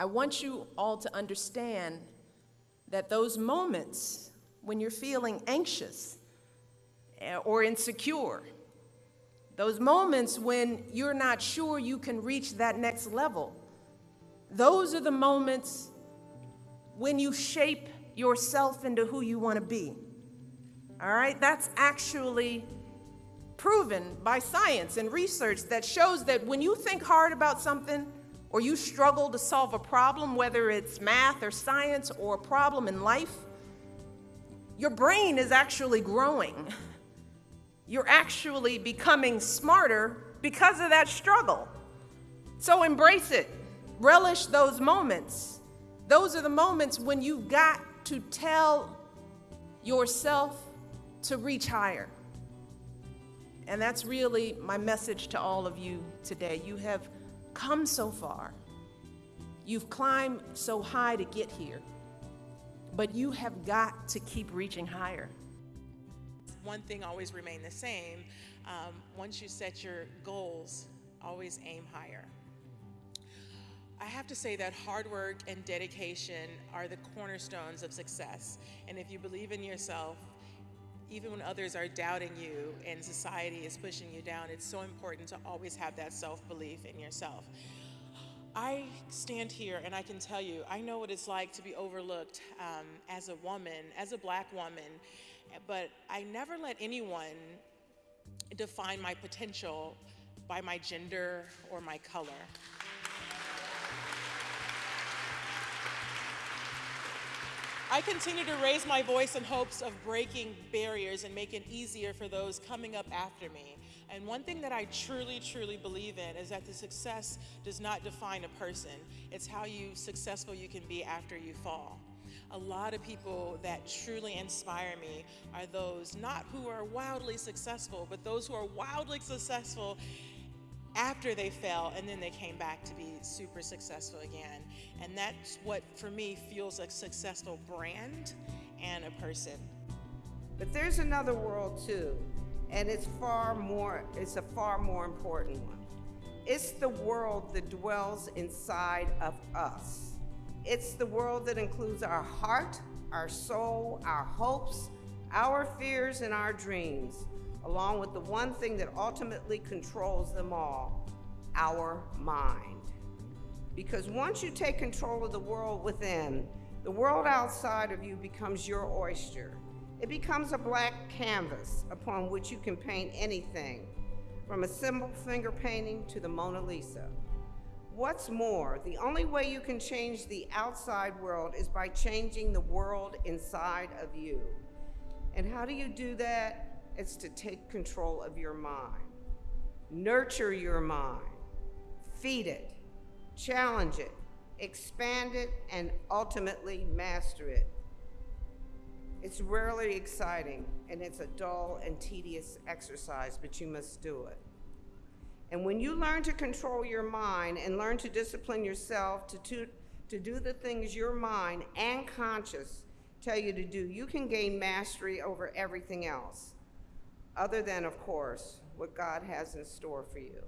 I want you all to understand that those moments when you're feeling anxious eh, or insecure, those moments when you're not sure you can reach that next level, those are the moments when you shape yourself into who you want to be. All right? That's actually proven by science and research that shows that when you think hard about something or you struggle to solve a problem, whether it's math or science or a problem in life, your brain is actually growing. You're actually becoming smarter because of that struggle. So embrace it. Relish those moments. Those are the moments when you've got to tell yourself to reach higher. And that's really my message to all of you today. You have come so far. You've climbed so high to get here, but you have got to keep reaching higher. One thing always remain the same. Um, once you set your goals, always aim higher. I have to say that hard work and dedication are the cornerstones of success. And if you believe in yourself, even when others are doubting you and society is pushing you down, it's so important to always have that self-belief in yourself. I stand here and I can tell you, I know what it's like to be overlooked um, as a woman, as a black woman, but I never let anyone define my potential by my gender or my color. I continue to raise my voice in hopes of breaking barriers and making it easier for those coming up after me. And one thing that I truly, truly believe in is that the success does not define a person. It's how you successful you can be after you fall. A lot of people that truly inspire me are those not who are wildly successful, but those who are wildly successful after they fell and then they came back to be super successful again. And that's what, for me, feels a successful brand and a person. But there's another world too, and it's far more, it's a far more important one. It's the world that dwells inside of us. It's the world that includes our heart, our soul, our hopes, our fears, and our dreams along with the one thing that ultimately controls them all, our mind. Because once you take control of the world within, the world outside of you becomes your oyster. It becomes a black canvas upon which you can paint anything, from a simple finger painting to the Mona Lisa. What's more, the only way you can change the outside world is by changing the world inside of you. And how do you do that? It's to take control of your mind. Nurture your mind. Feed it. Challenge it. Expand it and ultimately master it. It's rarely exciting and it's a dull and tedious exercise, but you must do it. And when you learn to control your mind and learn to discipline yourself to, to, to do the things your mind and conscience tell you to do, you can gain mastery over everything else other than, of course, what God has in store for you.